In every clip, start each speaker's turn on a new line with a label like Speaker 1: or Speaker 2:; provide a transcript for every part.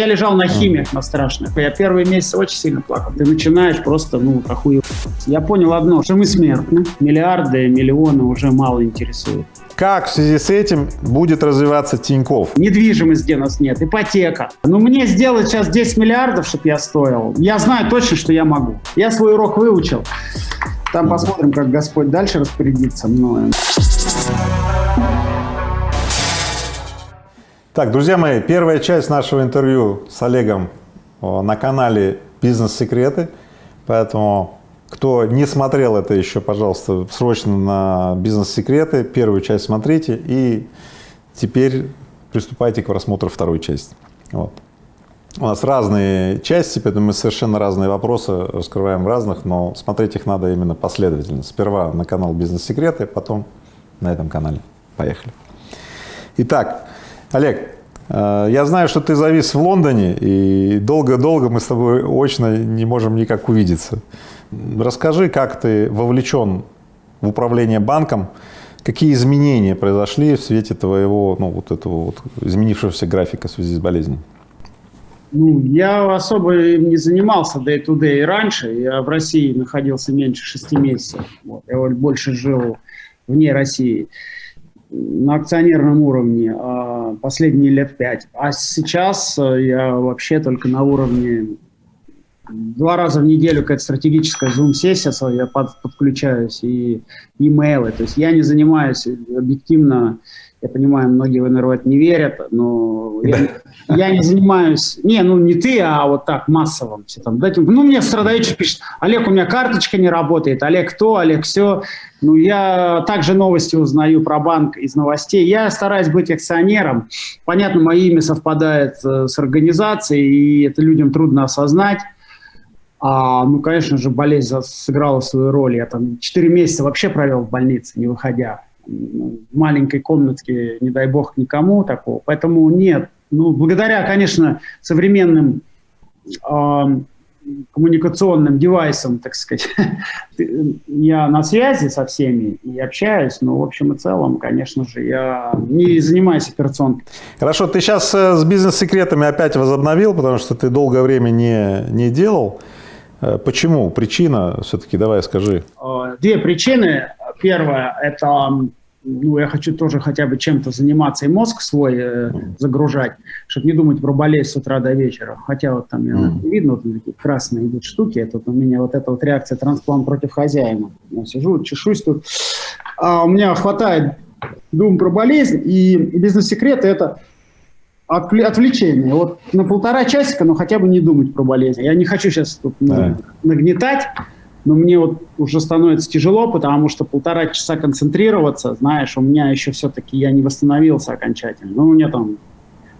Speaker 1: Я лежал на химиях на страшных. Я первые месяцы очень сильно плакал. Ты начинаешь просто, ну, охуел. Я понял одно, что мы смертны. Миллиарды, миллионы уже мало интересуют.
Speaker 2: Как в связи с этим будет развиваться Тиньков?
Speaker 1: Недвижимость, где нас нет, ипотека. Ну, мне сделать сейчас 10 миллиардов, чтобы я стоил, я знаю точно, что я могу. Я свой урок выучил. Там посмотрим, как Господь дальше распорядится мною.
Speaker 2: Так, друзья мои, первая часть нашего интервью с Олегом на канале «Бизнес-секреты», поэтому кто не смотрел это еще, пожалуйста, срочно на «Бизнес-секреты», первую часть смотрите и теперь приступайте к просмотру второй части. Вот. У нас разные части, поэтому мы совершенно разные вопросы раскрываем разных, но смотреть их надо именно последовательно. Сперва на канал «Бизнес-секреты», потом на этом канале. Поехали. Итак, Олег, э, я знаю, что ты завис в Лондоне, и долго-долго мы с тобой очно не можем никак увидеться. Расскажи, как ты вовлечен в управление банком, какие изменения произошли в свете твоего, ну, вот этого вот изменившегося графика в связи с болезнью?
Speaker 1: Ну, я особо не занимался day-to-day -day раньше. Я в России находился меньше шести месяцев. Вот. Я больше жил вне России на акционерном уровне а последние лет пять. А сейчас э, я вообще только на уровне два раза в неделю какая-то стратегическая зум-сессия, я под, подключаюсь, и имейлы. То есть я не занимаюсь объективно я понимаю, многие в НРО не верят, но я, я не занимаюсь, не, ну не ты, а вот так, массовым. Все там, дайте, ну мне в пишет, Олег, у меня карточка не работает, Олег то, Олег все. Ну я также новости узнаю про банк из новостей. Я стараюсь быть акционером. Понятно, мое имя совпадает э, с организацией, и это людям трудно осознать. А, ну, конечно же, болезнь сыграла свою роль. Я там 4 месяца вообще провел в больнице, не выходя в маленькой комнатке, не дай бог, никому такого. Поэтому нет. Ну, благодаря, конечно, современным э, коммуникационным девайсам, так сказать, я на связи со всеми и общаюсь, но в общем и целом, конечно же, я не занимаюсь операционкой.
Speaker 2: Хорошо, ты сейчас э, с бизнес-секретами опять возобновил, потому что ты долгое время не, не делал. Э, почему? Причина все-таки, давай скажи.
Speaker 1: Э, две причины. Первое – это ну, я хочу тоже хотя бы чем-то заниматься и мозг свой э, загружать, чтобы не думать про болезнь с утра до вечера. Хотя вот там mm. видно, вот такие красные идут штуки, это у меня вот эта вот реакция трансплант против хозяина. Я сижу, чешусь тут. А у меня хватает дум про болезнь, и бизнес-секреты – это отвлечение. Вот на полтора часика, но хотя бы не думать про болезнь. Я не хочу сейчас тут ну, нагнетать, но мне вот уже становится тяжело, потому что полтора часа концентрироваться, знаешь, у меня еще все-таки я не восстановился окончательно. Ну, у меня там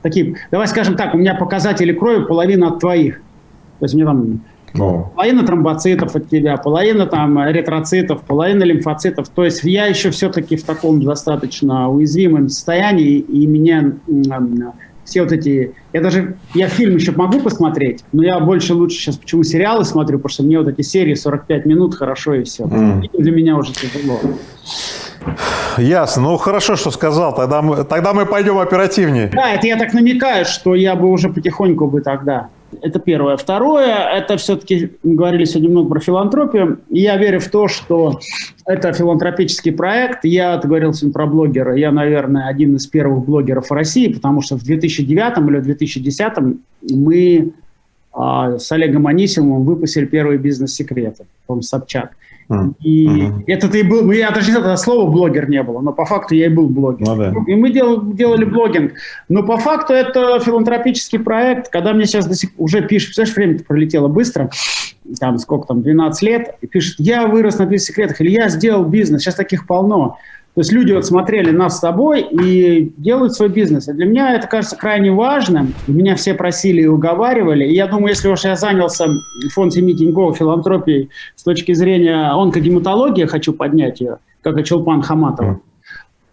Speaker 1: такие, давай скажем так, у меня показатели крови половина от твоих. То есть у меня там но. Половина тромбоцитов от тебя, половина там эритроцитов, половина лимфоцитов. То есть я еще все-таки в таком достаточно уязвимом состоянии, и меня все вот эти... Я даже... Я фильм еще могу посмотреть, но я больше лучше сейчас почему сериалы смотрю, потому что мне вот эти серии 45 минут хорошо и все. Mm. Для меня уже тяжело.
Speaker 2: Ясно. Ну, хорошо, что сказал. Тогда мы, тогда мы пойдем оперативнее.
Speaker 1: Да, это я так намекаю, что я бы уже потихоньку бы тогда это первое. Второе, это все-таки, мы говорили сегодня много про филантропию. Я верю в то, что это филантропический проект. Я говорил сегодня про блогера. Я, наверное, один из первых блогеров в России, потому что в 2009 или 2010 мы а, с Олегом Анисимовым выпустили первые бизнес-секреты, по Собчак. И mm-hmm. это и был, я даже это слово блогер не было, но по факту я и был блогер. Ну, да. И мы дел, делали блогинг. Но по факту это филантропический проект. Когда мне сейчас до сих, уже пишут, представляешь, время пролетело быстро, там сколько там, 12 лет, и пишут, я вырос на бизнес-секретах, или я сделал бизнес, сейчас таких полно. То есть люди вот смотрели нас с тобой и делают свой бизнес. И для меня это кажется крайне важным. Меня все просили и уговаривали. И я думаю, если уж я занялся фонд семьи Тинькова филантропией с точки зрения онкогематологии, хочу поднять ее, как и Чулпан Хаматова,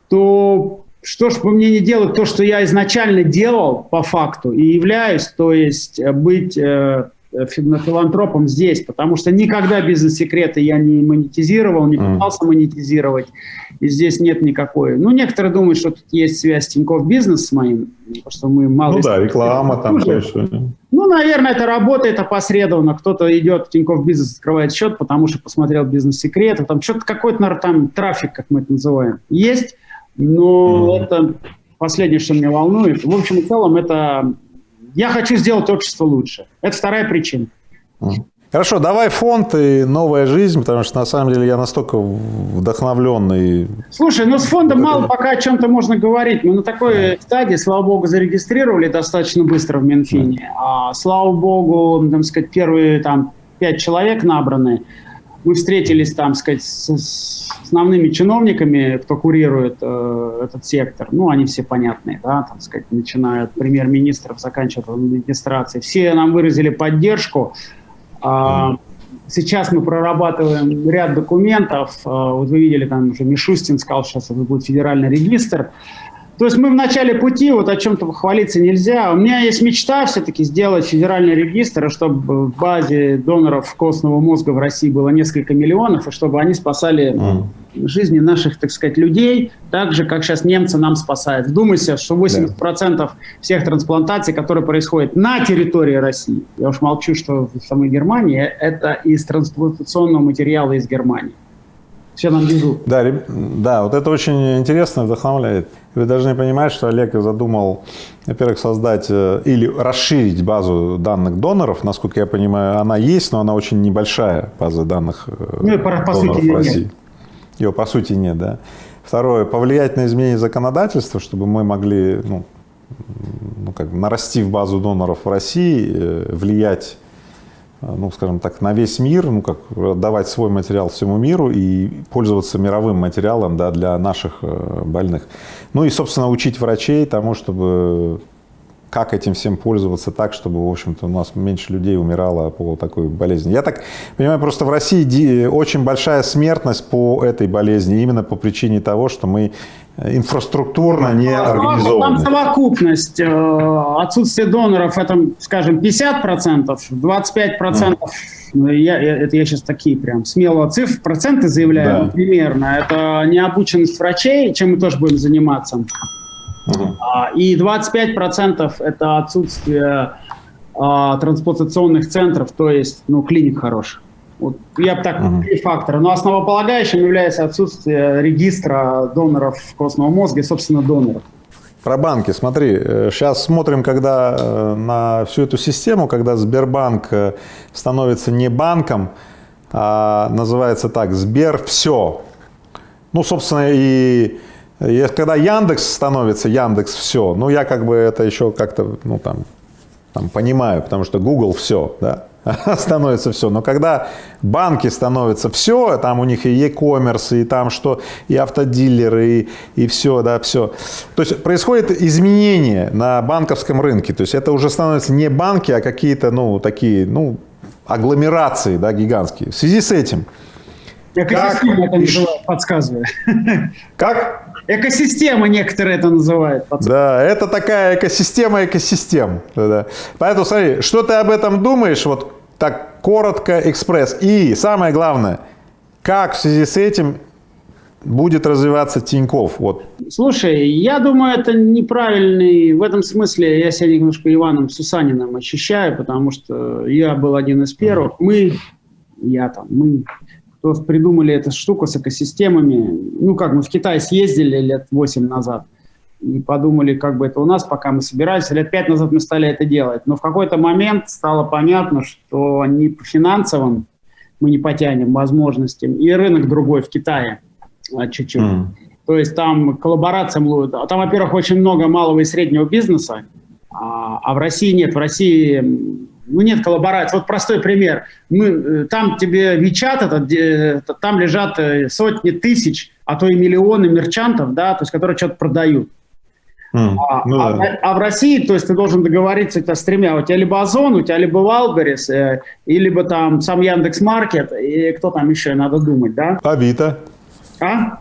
Speaker 1: то что ж бы мне не делать то, что я изначально делал по факту и являюсь, то есть быть э, филантропом здесь, потому что никогда бизнес-секреты я не монетизировал, не пытался монетизировать. И здесь нет никакой. Ну, некоторые думают, что тут есть связь Тинькофф Бизнес с моим, потому что мы мало...
Speaker 2: Ну да, реклама там, все еще.
Speaker 1: Ну, наверное, это работает опосредованно. Кто-то идет в Тинькофф Бизнес, открывает счет, потому что посмотрел бизнес-секреты. Там что-то какой-то, наверное, там трафик, как мы это называем, есть. Но mm. это последнее, что меня волнует. В общем и целом, это... Я хочу сделать общество лучше. Это вторая причина.
Speaker 2: Mm. Хорошо, давай фонд и новая жизнь, потому что на самом деле я настолько вдохновленный.
Speaker 1: Слушай, ну с фондом мало пока о чем-то можно говорить. Мы на такой да. стадии, слава богу, зарегистрировали достаточно быстро в Минфине. А, слава богу, там сказать, первые там пять человек набраны. Мы встретились там, сказать, с, с основными чиновниками, кто курирует э, этот сектор. Ну, они все понятные, да, там сказать, начиная от премьер-министров, заканчивая администрацией. Все нам выразили поддержку. А, сейчас мы прорабатываем ряд документов. А, вот вы видели, там уже Мишустин сказал, сейчас это будет федеральный регистр. То есть мы в начале пути, вот о чем-то хвалиться нельзя. У меня есть мечта все-таки сделать федеральный регистр, чтобы в базе доноров костного мозга в России было несколько миллионов, и чтобы они спасали. Жизни наших, так сказать, людей, так же, как сейчас немцы нам спасают. Вдумайся, что 80% да. всех трансплантаций, которые происходят на территории России, я уж молчу, что в самой Германии, это из трансплантационного материала из Германии все нам везут.
Speaker 2: Да, да, вот это очень интересно, вдохновляет. Вы должны понимать, что Олег задумал, во-первых, создать э, или расширить базу данных доноров. Насколько я понимаю, она есть, но она очень небольшая, база данных э, ну, по, по доноров сути, в России. Нет. Ее по сути нет, да. Второе, повлиять на изменение законодательства, чтобы мы могли, ну, ну как бы нарастив базу доноров в России, э, влиять Э, ну, скажем так, на весь мир, ну, как давать свой материал всему миру и пользоваться мировым материалом да, для наших э, больных. Ну и, собственно, учить врачей тому, чтобы как этим всем пользоваться так, чтобы, в общем-то, у нас меньше людей умирало по такой болезни. Я так понимаю, просто в России очень большая смертность по этой болезни, именно по причине того, что мы инфраструктурно не организованы.
Speaker 1: Там совокупность. Э, отсутствие доноров, это, скажем, 50%, 25%, mm. Ну, я, это я сейчас такие прям смело цифры, проценты заявляю да. примерно. Это необученность врачей, чем мы тоже будем заниматься. Mm. И 25% это отсутствие а, трансплантационных центров, то есть ну, клиник хороших. Вот я бы так, три фактора. Но основополагающим является отсутствие регистра доноров костного мозга и, собственно, доноров.
Speaker 2: Про банки, смотри, сейчас э, смотрим, когда э, на всю эту систему, когда Сбербанк э, становится не банком, а называется так, Сбер все. Ну, собственно, и когда Яндекс становится Яндекс все, ну, я как бы это еще как-то, ну, там, там понимаю, потому что Google все, да, становится все. Но когда банки становятся все, там у них и e-commerce, и там что, и автодилеры, и, и все, да, все. То есть происходит изменение на банковском рынке. То есть это уже становятся не банки, а какие-то, ну, такие, ну, агломерации, да, гигантские. В связи с этим...
Speaker 1: Экосистема как... это подсказывает.
Speaker 2: Как?
Speaker 1: Экосистема некоторые это называют.
Speaker 2: Да, это такая экосистема экосистем. Да. Поэтому смотри, что ты об этом думаешь, вот так коротко, экспресс. И самое главное, как в связи с этим будет развиваться Тиньков? Вот.
Speaker 1: Слушай, я думаю, это неправильный, в этом смысле я себя немножко Иваном Сусаниным ощущаю, потому что я был один из первых. Мы, я там, мы кто придумали эту штуку с экосистемами. Ну, как мы в Китай съездили лет 8 назад и подумали, как бы это у нас, пока мы собирались. Лет 5 назад мы стали это делать. Но в какой-то момент стало понятно, что не по финансовым мы не потянем возможностям, и рынок другой в Китае а, чуть-чуть. Mm. То есть там коллаборация, а там, во-первых, очень много малого и среднего бизнеса, а, а в России нет. В России ну, нет коллаборации. Вот простой пример. Мы, э, там тебе Вичат, это, там лежат э, сотни тысяч, а то и миллионы мерчантов, да, то есть, которые что-то продают. Mm, а, ну, а, да. а в России, то есть ты должен договориться с тремя. У тебя либо Озон, у тебя либо Wildberries, э, и либо там сам Яндекс Маркет, и кто там еще, надо думать, да?
Speaker 2: Авито.
Speaker 1: А?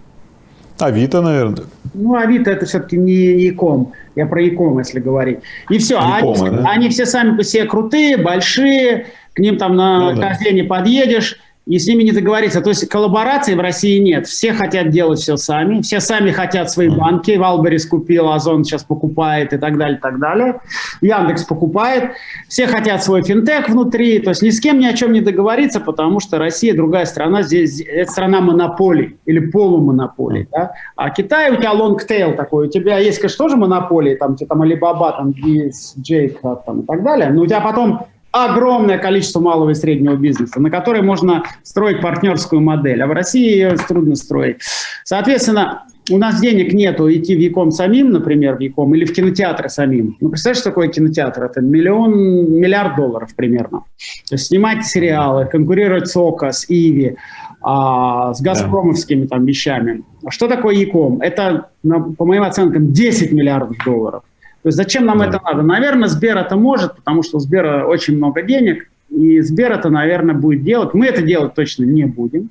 Speaker 2: Авито, наверное.
Speaker 1: Ну, Авито это все-таки не e-com. Я про e-com, если говорить. И все. E-com а, они, да? они все сами по себе крутые, большие, к ним там на ну, да. подъедешь, и с ними не договориться. То есть коллаборации в России нет. Все хотят делать все сами, все сами хотят свои банки. Wildberries купил, Озон сейчас покупает и так далее, так далее. Яндекс покупает. Все хотят свой финтех внутри. То есть ни с кем ни о чем не договориться, потому что Россия другая страна. Здесь это страна монополий или полумонополий. Да? А Китай у тебя long tail такой. У тебя есть, конечно, тоже монополии, там, там Alibaba, там, JD там, и так далее. Но у тебя потом огромное количество малого и среднего бизнеса, на которой можно строить партнерскую модель, а в России ее трудно строить. Соответственно, у нас денег нету идти в Яком самим, например, в Яком, или в кинотеатры самим. Ну, представляешь, что такое кинотеатр? Это миллион, миллиард долларов примерно. То есть снимать сериалы, конкурировать с ОКО, с Иви, а, с газпромовскими там вещами. А что такое Яком? Это, по моим оценкам, 10 миллиардов долларов. То есть зачем нам да. это надо? Наверное, Сбер это может, потому что у Сбера очень много денег, и Сбер это, наверное, будет делать. Мы это делать точно не будем.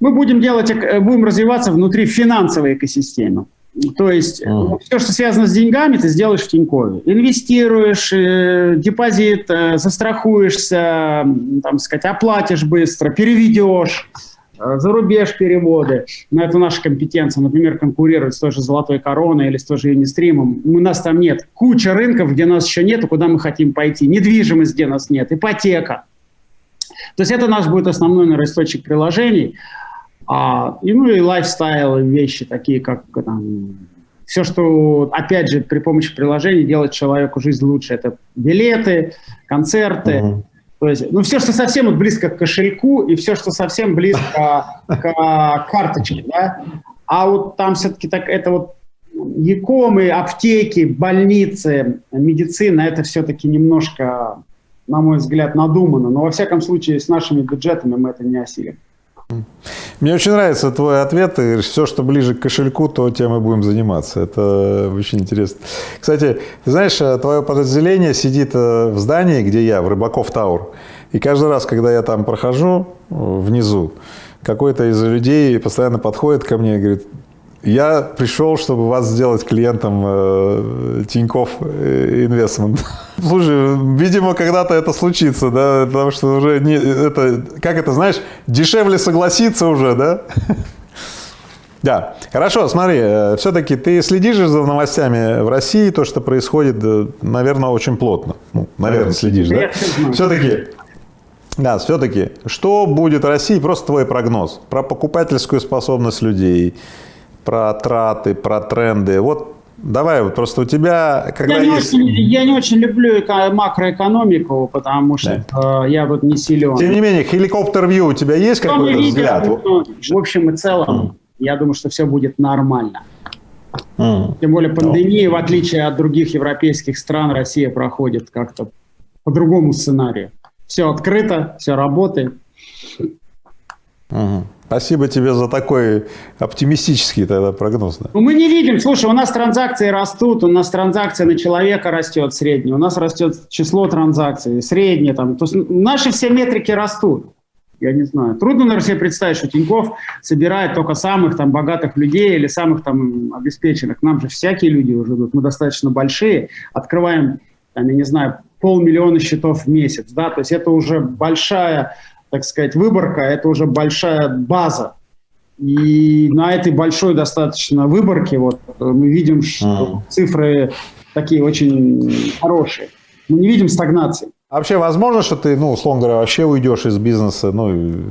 Speaker 1: Мы будем делать, э, будем развиваться внутри финансовой экосистемы. То есть uh все, что связано с деньгами, ты сделаешь в Тинькове. Инвестируешь, э, депозит, э, застрахуешься, там сказать, оплатишь быстро, переведешь. Э, за рубеж переводы, но это наша компетенция, например, конкурировать с той же «Золотой короной» или с той же «Юнистримом». У нас там нет. Куча рынков, где нас еще нет, куда мы хотим пойти. Недвижимость, где нас нет, ипотека. То есть это наш будет основной, наверное, источник приложений. А, и, ну и лайфстайл, вещи такие, как там, все, что, опять же, при помощи приложений делает человеку жизнь лучше. Это билеты, концерты, uh -huh то есть, ну, все, что совсем близко к кошельку, и все, что совсем близко к карточке, да. А вот там все-таки так, это вот якомы, аптеки, больницы, медицина, это все-таки немножко, на мой взгляд, надумано. Но, во всяком случае, с нашими бюджетами мы это не осилим.
Speaker 2: Мне очень нравится твой ответ. Говоришь, все, что ближе к кошельку, то тем мы будем заниматься. Это очень интересно. Кстати, ты знаешь, э, твое подразделение сидит э, в здании, где я, в Рыбаков Таур. И каждый раз, когда я там прохожу э, внизу, какой-то из людей постоянно подходит ко мне и говорит, я пришел, чтобы вас сделать клиентом э, Тинькофф Инвестмент. Слушай, видимо, когда-то это случится, да, потому что уже не, это, как это, знаешь, дешевле согласиться уже, да? Да, хорошо, смотри, э, все-таки ты следишь за новостями в России, то, что происходит, наверное, очень плотно. Ну, наверное, следишь, да? Все-таки да, все-таки, что будет в России, просто твой прогноз про покупательскую способность людей, про траты, про тренды. Вот давай, вот просто у тебя,
Speaker 1: когда я, есть... не очень, я не очень люблю макроэкономику, потому что да. э, я вот не силен.
Speaker 2: Тем не менее, хеликоптер-вью у тебя есть какой-то взгляд?
Speaker 1: Ну, в общем и целом, mm. я думаю, что все будет нормально. Mm. Тем более пандемия, в отличие от других европейских стран, Россия проходит как-то по другому сценарию. Все открыто, все работает.
Speaker 2: Угу. Спасибо тебе за такой оптимистический тогда прогноз. Да.
Speaker 1: Ну, мы не видим, слушай, у нас транзакции растут, у нас транзакция на человека растет средняя, у нас растет число транзакций, среднее там. То есть наши все метрики растут. Я не знаю. Трудно, наверное, себе представить, что Тиньков собирает только самых там богатых людей или самых там обеспеченных. Нам же всякие люди уже идут. Мы достаточно большие. Открываем, там, я не знаю, полмиллиона счетов в месяц. Да? То есть это уже большая так сказать, выборка – это уже большая база. И на этой большой достаточно выборке вот мы видим, что цифры такие очень хорошие. Мы не видим стагнации.
Speaker 2: А вообще возможно, что ты, ну, условно говоря, вообще уйдешь из бизнеса, ну,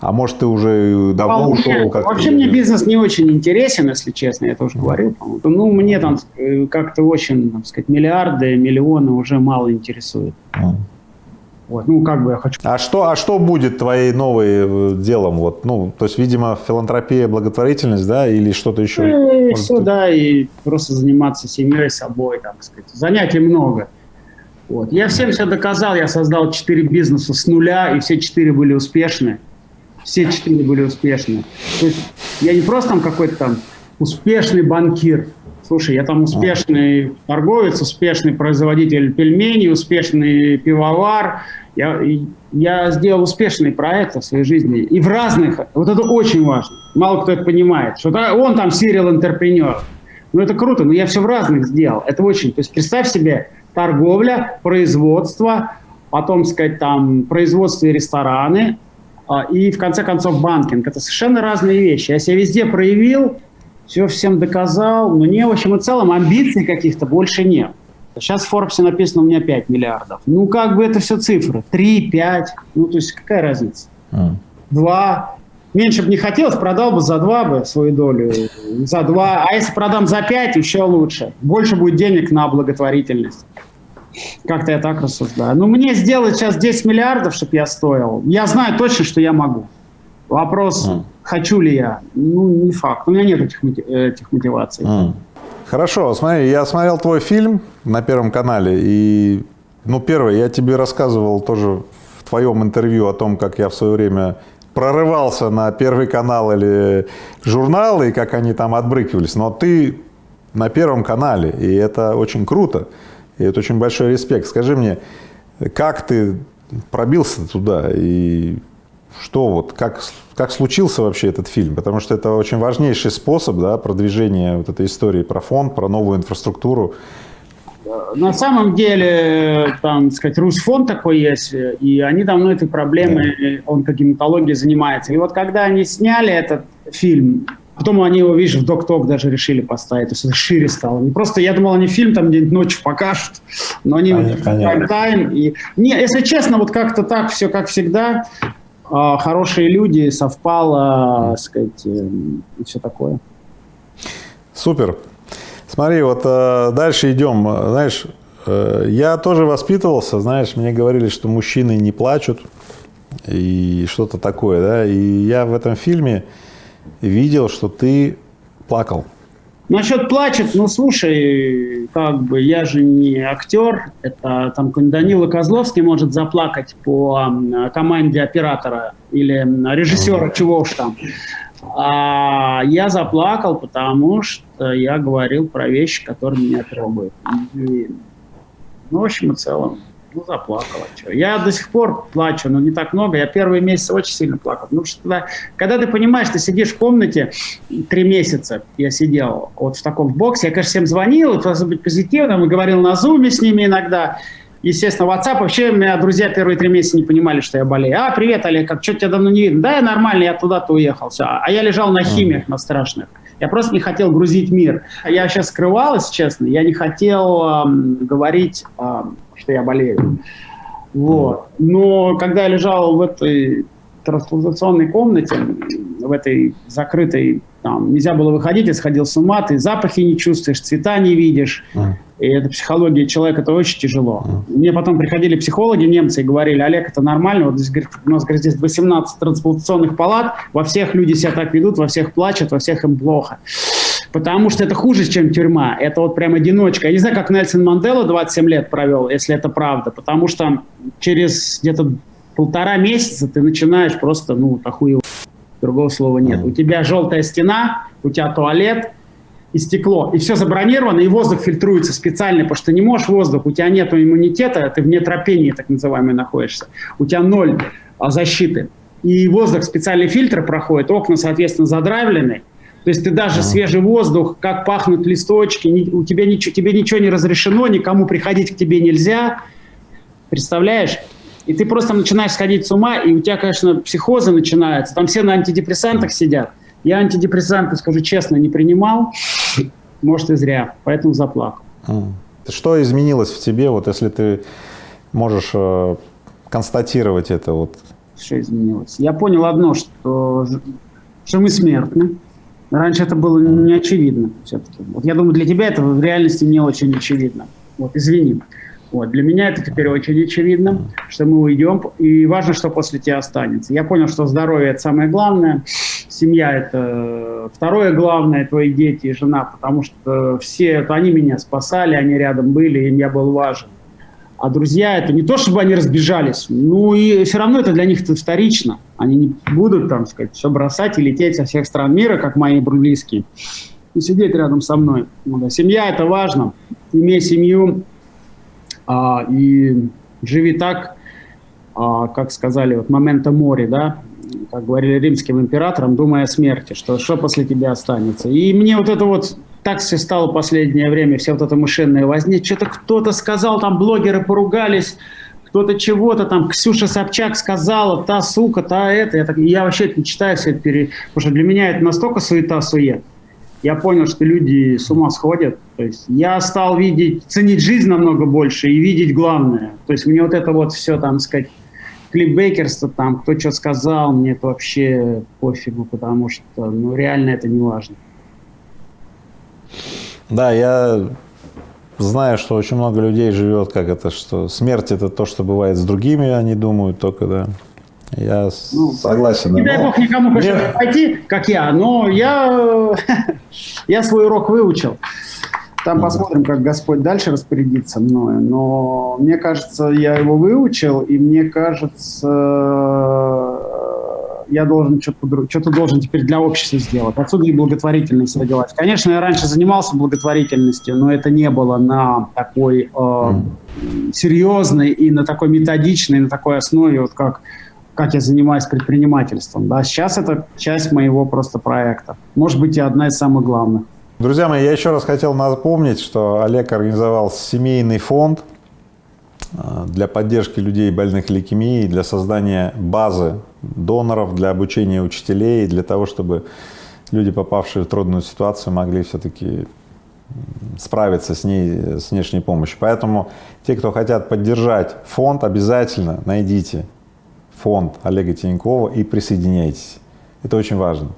Speaker 2: а может, ты уже давно а ушел?
Speaker 1: Как вообще мне бизнес не очень интересен, если честно, я это уже говорил. Ну, мне там э, как-то очень, так сказать, миллиарды, миллионы уже мало интересует. Вот, ну, как бы я хочу...
Speaker 2: А что, а что будет твоей новой э, делом? Вот, ну, то есть, видимо, филантропия, благотворительность, да, или что-то еще?
Speaker 1: Ну, и все, да, и просто заниматься семьей, собой, так сказать. Занятий много. Вот. Я всем все доказал, я создал четыре бизнеса с нуля, и все четыре были успешны. Все четыре были успешны. То есть я не просто там какой-то там успешный банкир, Слушай, я там успешный торговец, успешный производитель пельменей, успешный пивовар. Я, я сделал успешные проекты в своей жизни. И в разных. Вот это очень важно. Мало кто это понимает. Что он там serial entrepreneur. Ну, это круто, но я все в разных сделал. Это очень... То есть представь себе торговля, производство, потом, сказать, там, производство и рестораны, а, и, в конце концов, банкинг. Это совершенно разные вещи. Я себя везде проявил, все всем доказал, но не, в общем и целом, амбиций каких-то больше нет. Сейчас в Forbes написано у меня 5 миллиардов. Ну, как бы это все цифры. 3, 5. Ну, то есть какая разница? Mm. 2. Меньше бы не хотелось, продал бы за 2 бы свою долю. За 2. А если продам за 5, еще лучше. Больше будет денег на благотворительность. Как-то я так рассуждаю. Ну, мне сделать сейчас 10 миллиардов, чтобы я стоил. Я знаю точно, что я могу. Вопрос, mm. хочу ли я? Ну, не факт. У меня нет этих, этих мотиваций. Mm.
Speaker 2: Хорошо, смотри, я смотрел твой фильм на Первом канале, и, ну, первое, я тебе рассказывал тоже в твоем интервью о том, как я в свое время прорывался на Первый канал или журнал, и как они там отбрыкивались, но ты на Первом канале, и это очень круто, и это очень большой респект. Скажи мне, как ты пробился туда, и что вот, как, как случился вообще этот фильм? Потому что это очень важнейший способ да, продвижения вот этой истории про фонд, про новую инфраструктуру.
Speaker 1: На самом деле, там, сказать, Русфонд такой есть, и они давно этой проблемой онкогематологии занимаются. И вот когда они сняли этот фильм, потом они его, видишь, в Док-Ток даже решили поставить, то есть это шире стало. Не просто, я думал, они фильм там где-нибудь ночью покажут, но они в тайм. И... Не, если честно, вот как-то так все, как всегда, хорошие люди, совпало, так сказать, э, и все такое.
Speaker 2: Супер. Смотри, вот э, дальше идем. Знаешь, э, я тоже воспитывался, знаешь, мне говорили, что мужчины не плачут и что-то такое, да, и я в этом фильме видел, что ты плакал.
Speaker 1: Насчет плачет, ну слушай, как бы я же не актер, это там Данила Козловский может заплакать по команде оператора или режиссера, чего уж там. А я заплакал, потому что я говорил про вещи, которые меня трогают. И, ну, в общем и целом, ну, заплакала. Что. Я до сих пор плачу, но не так много. Я первые месяцы очень сильно плакал. Потому что когда, когда ты понимаешь, ты сидишь в комнате, три месяца я сидел вот в таком боксе, я, конечно, всем звонил, пытался быть позитивным, и говорил на зуме с ними иногда. Естественно, WhatsApp. Вообще, у меня друзья первые три месяца не понимали, что я болею. А, привет, Олег, как что тебя давно не видно? Да, я нормально, я туда-то уехал. Все. А я лежал на химиях, на страшных. Я просто не хотел грузить мир. Я сейчас скрывалась, честно. Я не хотел эм, говорить эм, что я болею. Вот. Но когда я лежал в этой трансплантационной комнате, в этой закрытой, там, нельзя было выходить, я сходил с ума, ты запахи не чувствуешь, цвета не видишь. И это психология человека, это очень тяжело. Мне потом приходили психологи немцы и говорили, Олег, это нормально, вот здесь, говорит, у нас говорит, здесь 18 трансплантационных палат, во всех люди себя так ведут, во всех плачут, во всех им плохо. Потому что это хуже, чем тюрьма. Это вот прям одиночка. Я не знаю, как Нельсон Мандела 27 лет провел, если это правда. Потому что через где-то полтора месяца ты начинаешь просто, ну, охуел. Другого слова нет. У тебя желтая стена, у тебя туалет и стекло. И все забронировано, и воздух фильтруется специально, потому что не можешь воздух, у тебя нет иммунитета, ты в нетропении так называемой находишься. У тебя ноль а, защиты. И воздух, специальный фильтр проходит, окна, соответственно, задравлены. То есть ты даже свежий воздух, как пахнут листочки, ни, у тебя ничего, тебе ничего не разрешено, никому приходить к тебе нельзя. Представляешь? И ты просто начинаешь сходить с ума, и у тебя, конечно, психозы начинаются. Там все на антидепрессантах сидят. Я антидепрессанты, скажу честно, не принимал. Может, и зря. Поэтому заплакал.
Speaker 2: Что изменилось в тебе, вот если ты можешь э, констатировать это? Вот?
Speaker 1: Что изменилось? Я понял одно, что, что мы смертны. Раньше это было не очевидно все-таки. Вот я думаю, для тебя это в реальности не очень очевидно. Вот, извини. Вот, для меня это теперь очень очевидно, что мы уйдем, и важно, что после тебя останется. Я понял, что здоровье – это самое главное, семья – это второе главное, твои дети и жена, потому что все, это они меня спасали, они рядом были, им я был важен. А друзья, это не то, чтобы они разбежались, ну и все равно это для них это вторично. Они не будут, там, сказать, все бросать и лететь со всех стран мира, как мои близкие, и сидеть рядом со мной. Ну, да. Семья – это важно. Имей семью а, и живи так, а, как сказали, вот момента море, да, как говорили римским императорам, думая о смерти, что что после тебя останется. И мне вот это вот так все стало последнее время, вся вот эта мышиная возня. Что-то кто-то сказал, там блогеры поругались, кто-то чего-то там, Ксюша Собчак сказала, та сука, та это. Я, так, я вообще это не читаю все это, пере... потому что для меня это настолько суета-сует. Я понял, что люди с ума сходят. То есть я стал видеть, ценить жизнь намного больше и видеть главное. То есть мне вот это вот все, там сказать, клипбейкерство, там, кто что сказал, мне это вообще пофигу, потому что, ну, реально это не важно.
Speaker 2: Да, я знаю, что очень много людей живет, как это, что смерть это то, что бывает с другими, они думают только, да. Я ну, согласен.
Speaker 1: Не дай бог никому, Мне... пойти, как я, но я, я свой урок выучил. Там посмотрим, как Господь дальше распорядится мною. Но мне кажется, я его выучил, и мне кажется, я должен что-то что должен теперь для общества сделать. Отсюда и благотворительность родилась. Конечно, я раньше занимался благотворительностью, но это не было на такой э, серьезной и на такой методичной, на такой основе, вот как как я занимаюсь предпринимательством. Да, сейчас это часть моего просто проекта. Может быть, и одна из самых главных.
Speaker 2: Друзья мои, я еще раз хотел напомнить, что Олег организовал семейный фонд э, для поддержки людей больных лейкемией, для создания базы доноров, для обучения учителей, для того, чтобы люди, попавшие в трудную ситуацию, могли все-таки справиться с ней, с внешней помощью. Поэтому те, кто хотят поддержать фонд, обязательно найдите фонд Олега Тинькова и присоединяйтесь. Это очень важно.